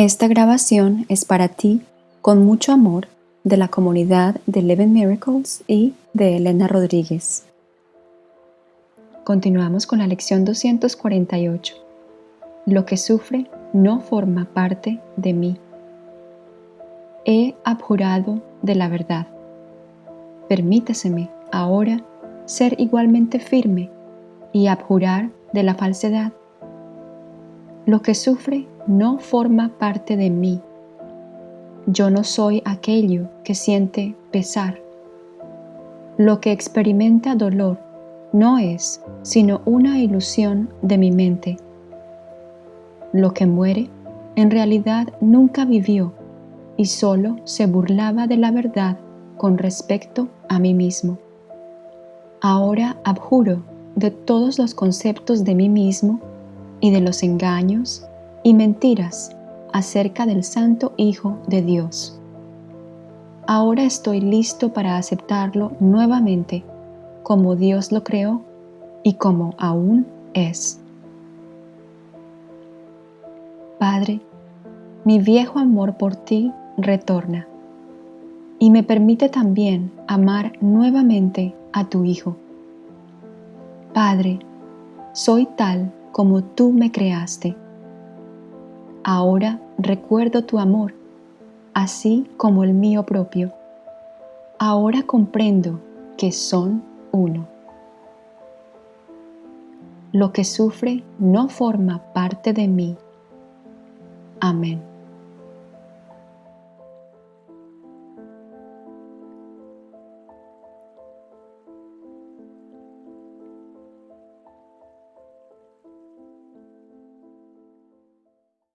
Esta grabación es para ti con mucho amor de la comunidad de Eleven Miracles y de Elena Rodríguez. Continuamos con la lección 248. Lo que sufre no forma parte de mí. He abjurado de la verdad. Permíteseme ahora ser igualmente firme y abjurar de la falsedad. Lo que sufre no forma parte de mí. Yo no soy aquello que siente pesar. Lo que experimenta dolor no es sino una ilusión de mi mente. Lo que muere en realidad nunca vivió y solo se burlaba de la verdad con respecto a mí mismo. Ahora abjuro de todos los conceptos de mí mismo y de los engaños y mentiras acerca del Santo Hijo de Dios. Ahora estoy listo para aceptarlo nuevamente como Dios lo creó y como aún es. Padre, mi viejo amor por ti retorna y me permite también amar nuevamente a tu Hijo. Padre, soy tal como tú me creaste Ahora recuerdo tu amor, así como el mío propio. Ahora comprendo que son uno. Lo que sufre no forma parte de mí. Amén.